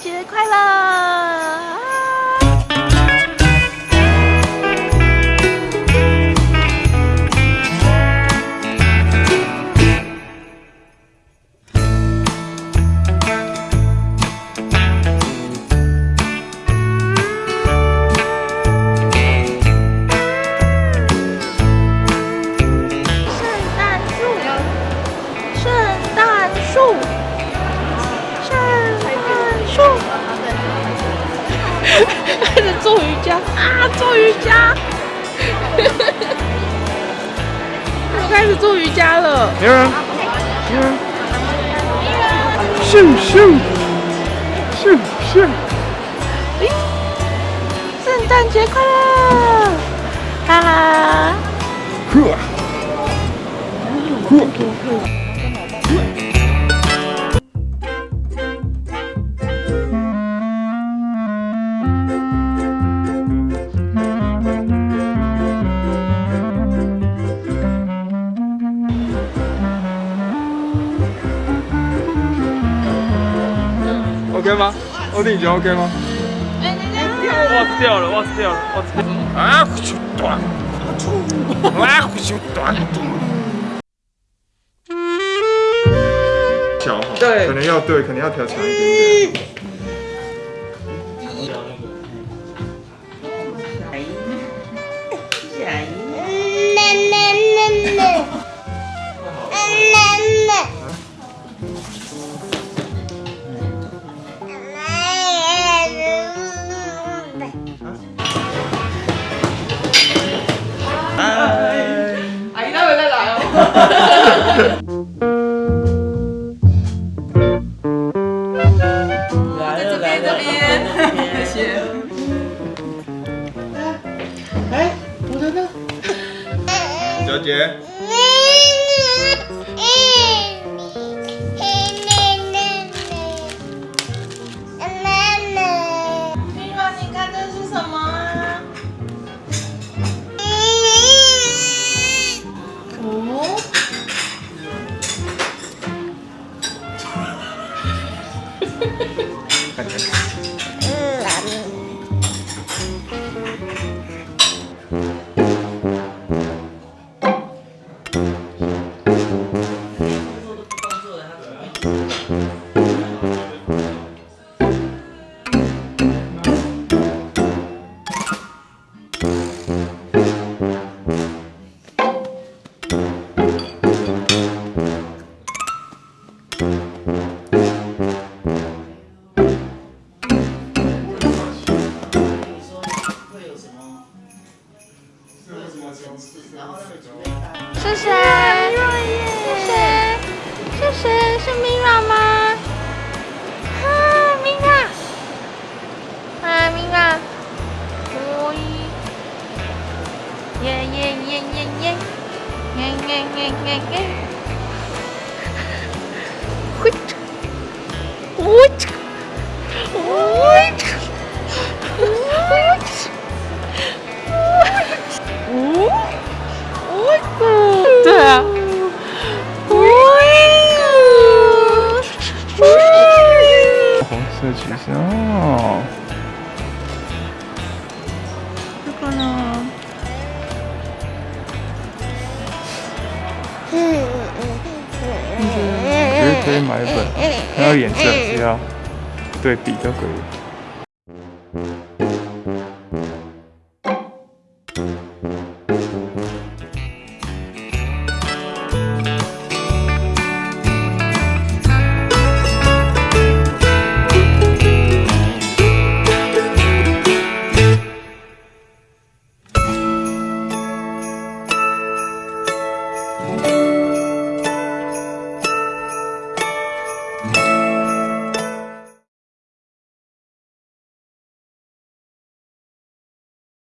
节快乐！圣诞树，圣诞树，开始做瑜伽啊，做瑜伽，他们开始做瑜伽了。明儿，明儿，咻咻，咻咻，咦，圣诞节快乐！哈哈。呵，呵。OK 吗？欧弟，你觉得 OK 吗？袜子掉了，袜子掉了，袜子掉了。啊，呼咻短，啊，呼咻短。调好，对可能要对，可能要调强一点点。来了来了，谢谢。哎，我的呢？小姐，Thank you. 是谁？是谁？是谁？是 Mira 吗？啊，Mira！啊，Mira！喂！耶耶耶耶耶！耶耶耶耶耶！红色橘色哦，这个呢？我觉得可以买一本，看到颜色只要对比就可以。